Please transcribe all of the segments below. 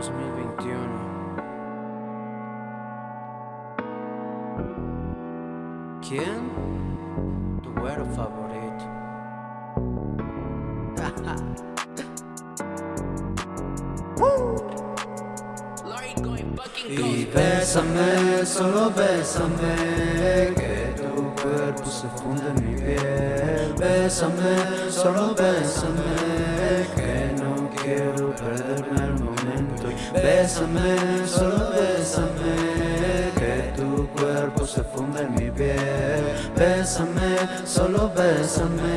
2021 ¿Quién? Tu güero favorito. Y bésame, solo bésame Que tu cuerpo se funde en mi piel. Bésame, solo bésame Bésame, solo bésame Que tu cuerpo se funde en mi piel. Bésame, solo bésame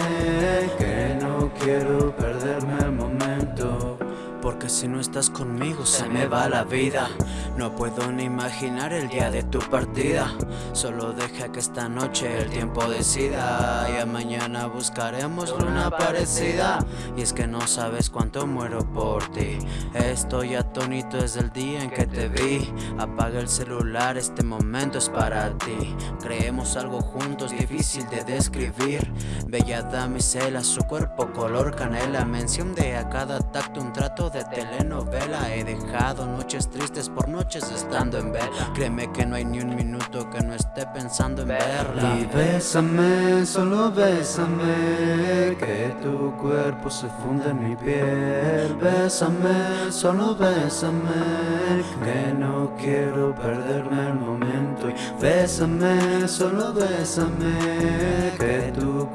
si no estás conmigo se me va la vida. No puedo ni imaginar el día de tu partida. Solo deja que esta noche el tiempo decida. Y a mañana buscaremos luna parecida. Y es que no sabes cuánto muero por ti. Estoy atónito desde el día en que te vi. Apaga el celular, este momento es para ti. Creemos algo juntos, difícil de describir. Bella damisela, su cuerpo color canela. Mención de a cada tacto un trato de telenovela. He dejado noches tristes por noches estando en vela. Créeme que no hay ni un minuto que no esté pensando en verla. Y bésame, solo bésame Que tu cuerpo se funde en mi piel. Bésame, solo bésame Que no quiero perderme el momento. Y Bésame, solo bésame Que tu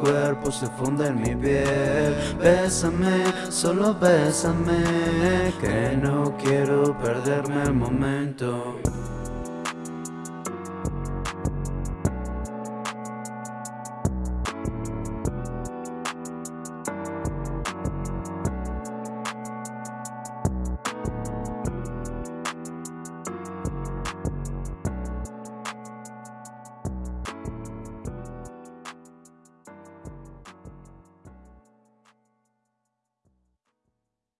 cuerpo se funde en mi piel. Bésame, solo bésame que no quiero perderme el momento